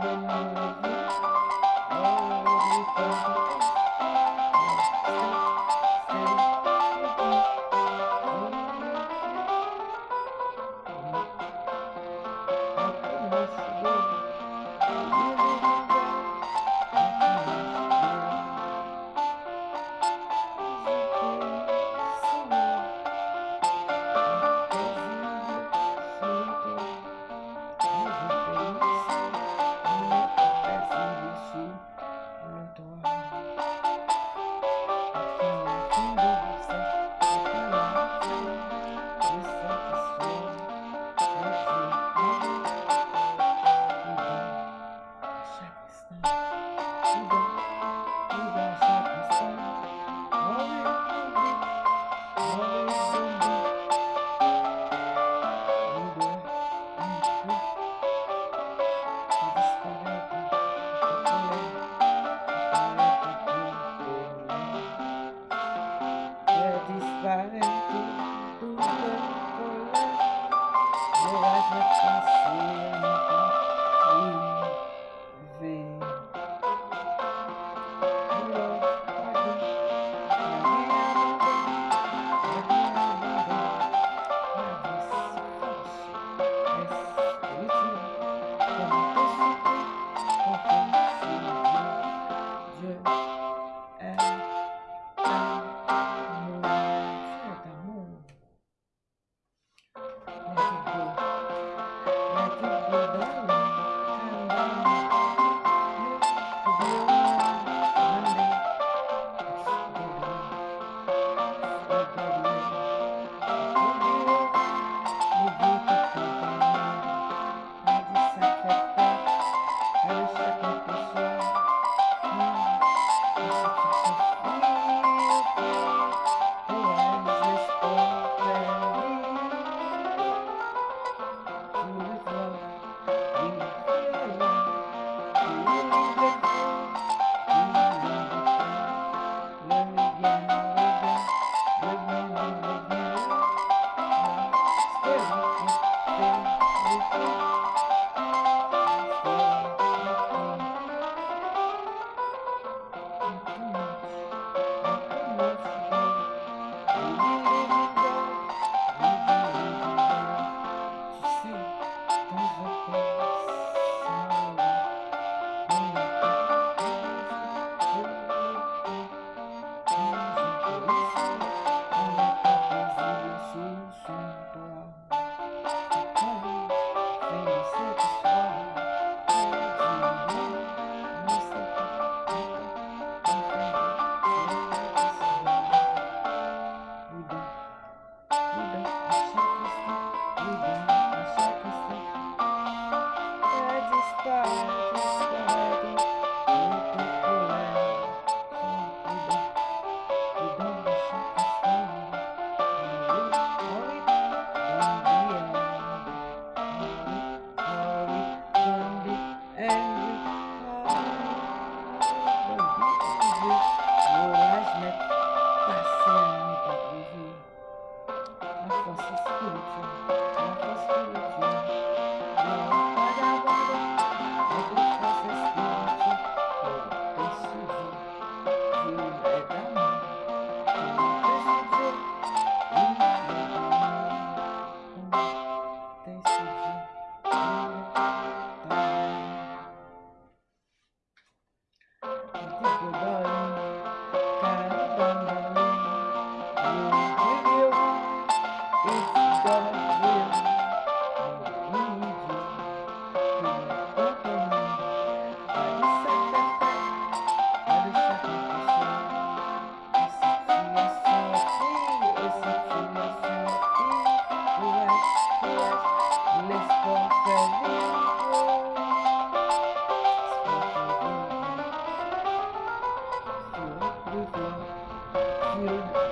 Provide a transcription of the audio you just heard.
Thank you. Thanks. Executed